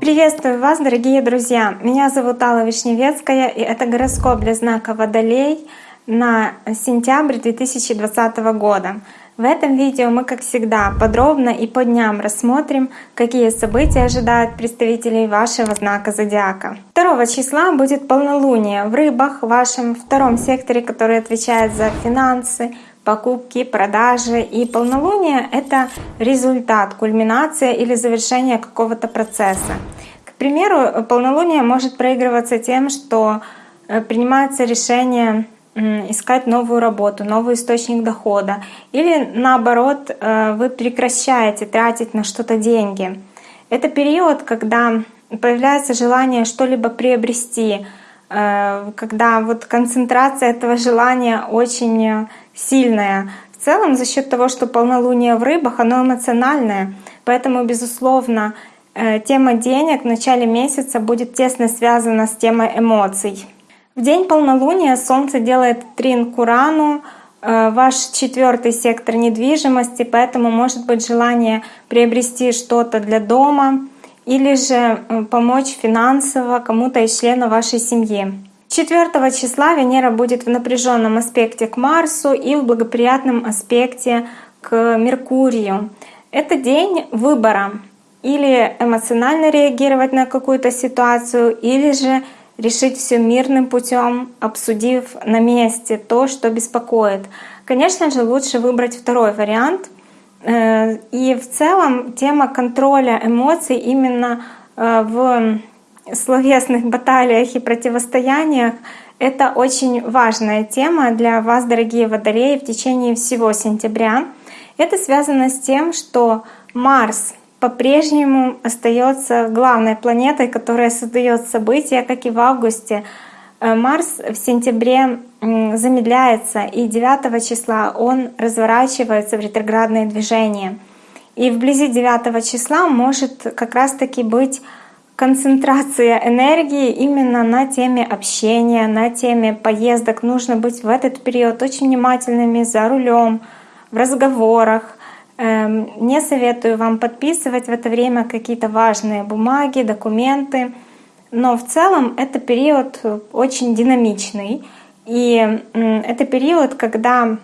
Приветствую вас, дорогие друзья! Меня зовут Алла Вишневецкая, и это гороскоп для знака Водолей на сентябрь 2020 года. В этом видео мы, как всегда, подробно и по дням рассмотрим, какие события ожидают представителей вашего знака зодиака. 2 числа будет полнолуние в рыбах, в вашем втором секторе, который отвечает за финансы, покупки, продажи. И полнолуние — это результат, кульминация или завершение какого-то процесса. К примеру, полнолуние может проигрываться тем, что э, принимается решение искать новую работу, новый источник дохода. Или наоборот, э, вы прекращаете тратить на что-то деньги. Это период, когда появляется желание что-либо приобрести, э, когда вот концентрация этого желания очень сильная. В целом, за счет того, что полнолуние в рыбах, оно эмоциональное. Поэтому, безусловно, э, тема денег в начале месяца будет тесно связана с темой эмоций. В день полнолуния Солнце делает трин к э, ваш четвертый сектор недвижимости, поэтому может быть желание приобрести что-то для дома или же помочь финансово кому-то из членов вашей семьи. 4 числа Венера будет в напряженном аспекте к Марсу и в благоприятном аспекте к Меркурию. Это день выбора. Или эмоционально реагировать на какую-то ситуацию, или же решить все мирным путем, обсудив на месте то, что беспокоит. Конечно же, лучше выбрать второй вариант. Э, и в целом тема контроля эмоций именно э, в словесных баталиях и противостояниях это очень важная тема для вас, дорогие водолеи, в течение всего сентября. Это связано с тем, что Марс по-прежнему остается главной планетой, которая создает события, как и в августе. Э, Марс в сентябре замедляется, и 9 числа он разворачивается в ретроградное движение. И вблизи 9 числа может как раз-таки быть концентрация энергии именно на теме общения, на теме поездок. Нужно быть в этот период очень внимательными за рулем, в разговорах. Эм, не советую вам подписывать в это время какие-то важные бумаги, документы. Но в целом это период очень динамичный. И это период, когда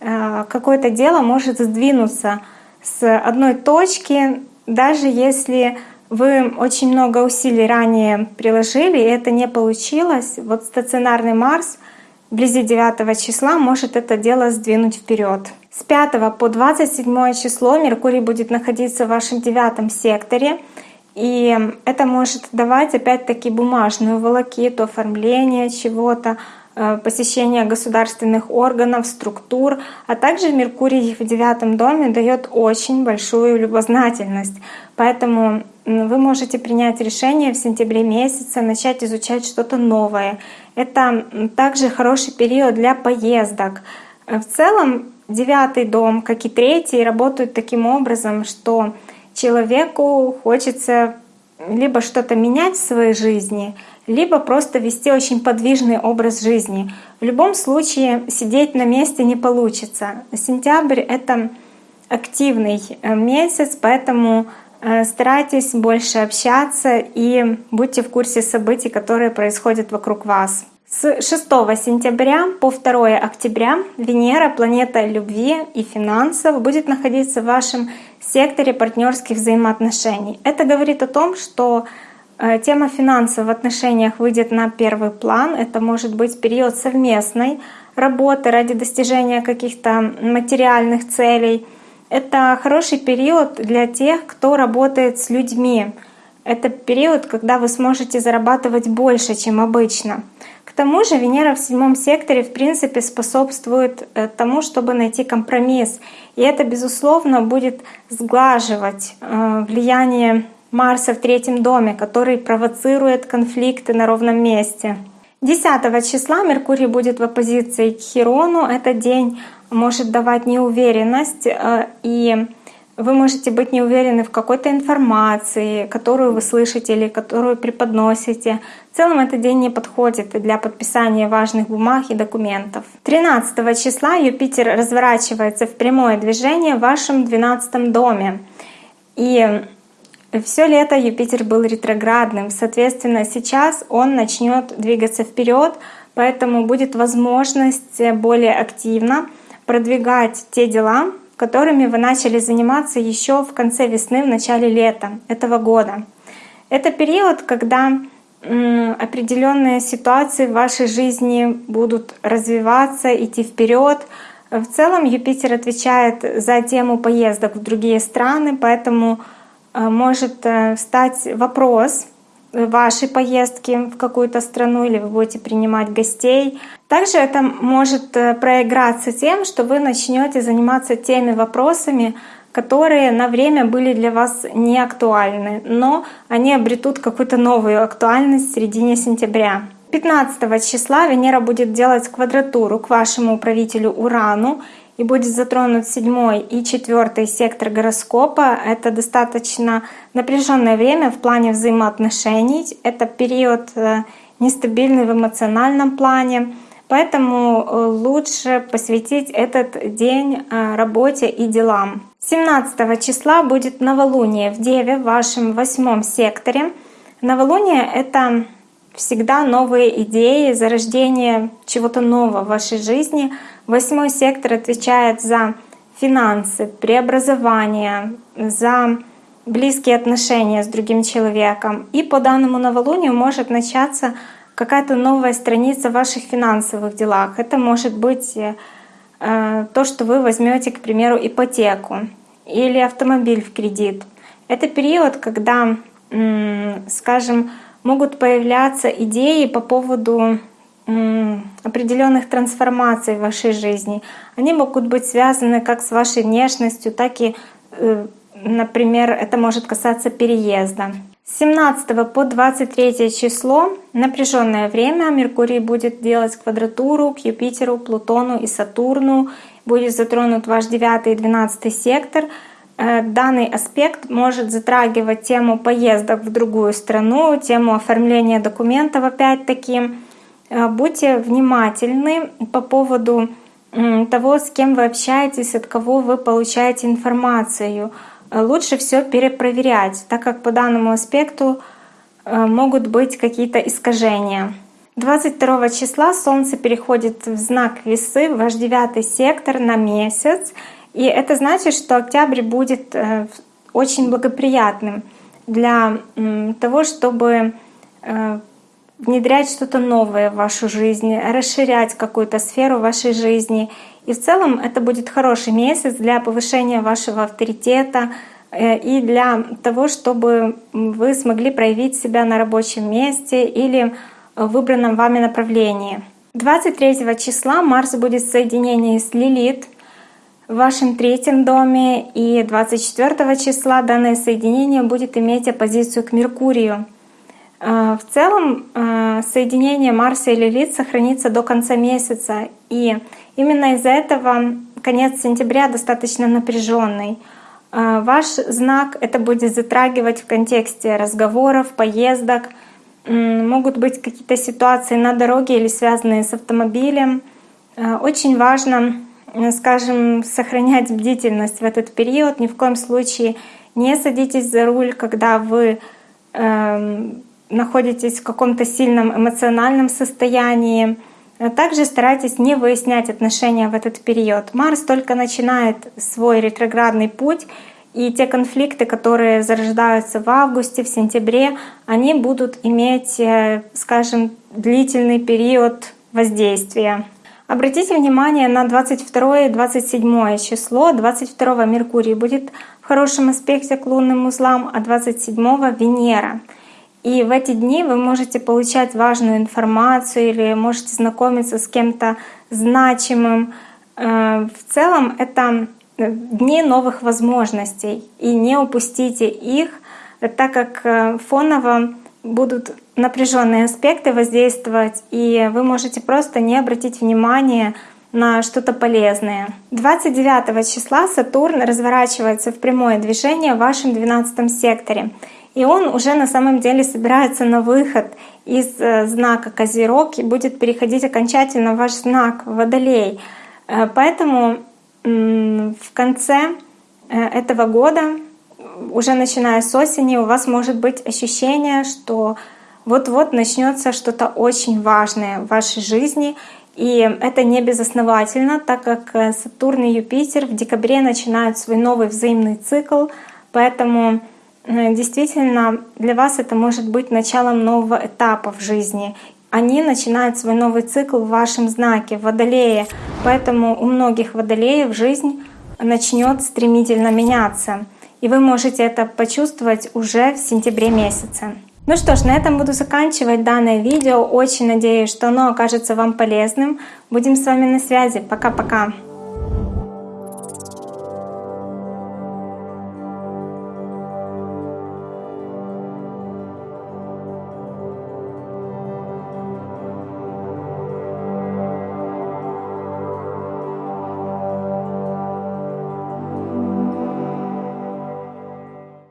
э, какое-то дело может сдвинуться с одной точки, даже если вы очень много усилий ранее приложили, и это не получилось. Вот стационарный Марс вблизи 9 числа может это дело сдвинуть вперед. С 5 по 27 число Меркурий будет находиться в вашем девятом секторе. И это может давать опять-таки бумажную волокиту, оформление чего-то, посещение государственных органов, структур, а также Меркурий в девятом доме дает очень большую любознательность. Поэтому вы можете принять решение в сентябре месяце, начать изучать что-то новое. Это также хороший период для поездок. Э, в целом девятый дом, как и третий, работают таким образом, что человеку хочется либо что-то менять в своей жизни, либо просто вести очень подвижный образ жизни. В любом случае сидеть на месте не получится. Сентябрь — это активный э, месяц, поэтому э, старайтесь больше общаться и будьте в курсе событий, которые происходят вокруг вас. С 6 сентября по 2 октября Венера, планета любви и финансов, будет находиться в вашем секторе партнерских взаимоотношений. Это говорит о том, что тема финансов в отношениях выйдет на первый план. Это может быть период совместной работы ради достижения каких-то материальных целей. Это хороший период для тех, кто работает с людьми. Это период, когда вы сможете зарабатывать больше, чем обычно. К тому же Венера в седьмом секторе в принципе способствует э, тому, чтобы найти компромисс. И это, безусловно, будет сглаживать э, влияние Марса в третьем доме, который провоцирует конфликты на ровном месте. 10 числа Меркурий будет в оппозиции к Хирону. Этот день может давать неуверенность э, и вы можете быть не уверены в какой-то информации, которую вы слышите или которую преподносите. В целом этот день не подходит для подписания важных бумаг и документов. 13 числа Юпитер разворачивается в прямое движение в вашем 12 доме. И все лето Юпитер был ретроградным, соответственно, сейчас он начнет двигаться вперед, поэтому будет возможность более активно продвигать те дела, которыми вы начали заниматься еще в конце весны, в начале лета этого года. Это период, когда определенные ситуации в вашей жизни будут развиваться, идти вперед. В целом Юпитер отвечает за тему поездок в другие страны, поэтому может э, стать вопрос вашей поездки в какую-то страну или вы будете принимать гостей. Также это может э, проиграться тем, что вы начнете заниматься теми вопросами, которые на время были для вас не актуальны, но они обретут какую-то новую актуальность в середине сентября. 15 числа Венера будет делать квадратуру к вашему управителю Урану, и будет затронут седьмой и четвертый сектор гороскопа. Это достаточно напряженное время в плане взаимоотношений. Это период э, нестабильный в эмоциональном плане. Поэтому э, лучше посвятить этот день э, работе и делам. 17 числа будет новолуние в Деве в вашем восьмом секторе. Новолуние — это всегда новые идеи, зарождение чего-то нового в вашей жизни. Восьмой сектор отвечает за финансы, преобразование, за близкие отношения с другим человеком. И по данному новолунию может начаться какая-то новая страница в ваших финансовых делах. Это может быть э, то, что вы возьмете, к примеру, ипотеку или автомобиль в кредит. Это период, когда, скажем, могут появляться идеи по поводу определенных трансформаций в вашей жизни. Они могут быть связаны как с вашей внешностью, так и, э, например, это может касаться переезда. С 17 по 23 число напряженное время Меркурий будет делать квадратуру к Юпитеру, Плутону и Сатурну. Будет затронут ваш 9 и 12 сектор — Э, данный аспект может затрагивать тему поездок в другую страну, тему оформления документов опять-таки. Э, будьте внимательны по поводу того, с кем вы общаетесь, от кого вы получаете информацию. Э, лучше все перепроверять, так как по данному аспекту могут быть какие-то искажения. 22 числа Солнце переходит в знак Весы, в ваш девятый сектор на месяц. И это значит, что октябрь будет э, очень благоприятным для того, чтобы э, внедрять что-то новое в вашу жизнь, расширять какую-то сферу вашей жизни. И в целом это будет хороший месяц для повышения вашего авторитета э, и для того, чтобы вы смогли проявить себя на рабочем месте или в выбранном вами направлении. 23 числа Марс будет в соединении с Лилит — в вашем третьем доме, и 24 числа данное соединение будет иметь оппозицию к Меркурию. А, в целом а, соединение Марса и Лилит сохранится до конца месяца, и именно из-за этого конец сентября достаточно напряженный. А, ваш знак это будет затрагивать в контексте разговоров, поездок, могут быть какие-то ситуации на дороге или связанные с автомобилем. Очень важно Э, скажем, сохранять бдительность в этот период. Ни в коем случае не садитесь за руль, когда вы э, находитесь в каком-то сильном эмоциональном состоянии. А также старайтесь не выяснять отношения в этот период. Марс только начинает свой ретроградный путь, и те конфликты, которые зарождаются в августе, в сентябре, они будут иметь, э, скажем, длительный период воздействия. Обратите внимание на 22 и 27 число. 22 Меркурий будет в хорошем аспекте к лунным узлам, а 27 Венера. И в эти дни вы можете получать важную информацию или можете знакомиться с кем-то значимым. Э, в целом это дни новых возможностей. И не упустите их, так как э, фоново будут напряженные аспекты воздействовать, и вы можете просто не обратить внимания на что-то полезное. 29 числа Сатурн разворачивается в прямое движение в вашем 12 секторе. И он уже на самом деле собирается на выход из э, знака Козерог и будет переходить окончательно в ваш знак Водолей. Э, поэтому в конце э, этого года, уже начиная с осени, у вас может быть ощущение, что вот-вот начнется что-то очень важное в вашей жизни. И это не безосновательно, так как Сатурн и Юпитер в декабре начинают свой новый взаимный цикл. Поэтому действительно для вас это может быть началом нового этапа в жизни. Они начинают свой новый цикл в вашем знаке, в Водолее. Поэтому у многих Водолеев жизнь начнет стремительно меняться. И вы можете это почувствовать уже в сентябре месяце. Ну что ж, на этом буду заканчивать данное видео. Очень надеюсь, что оно окажется вам полезным. Будем с вами на связи. Пока-пока.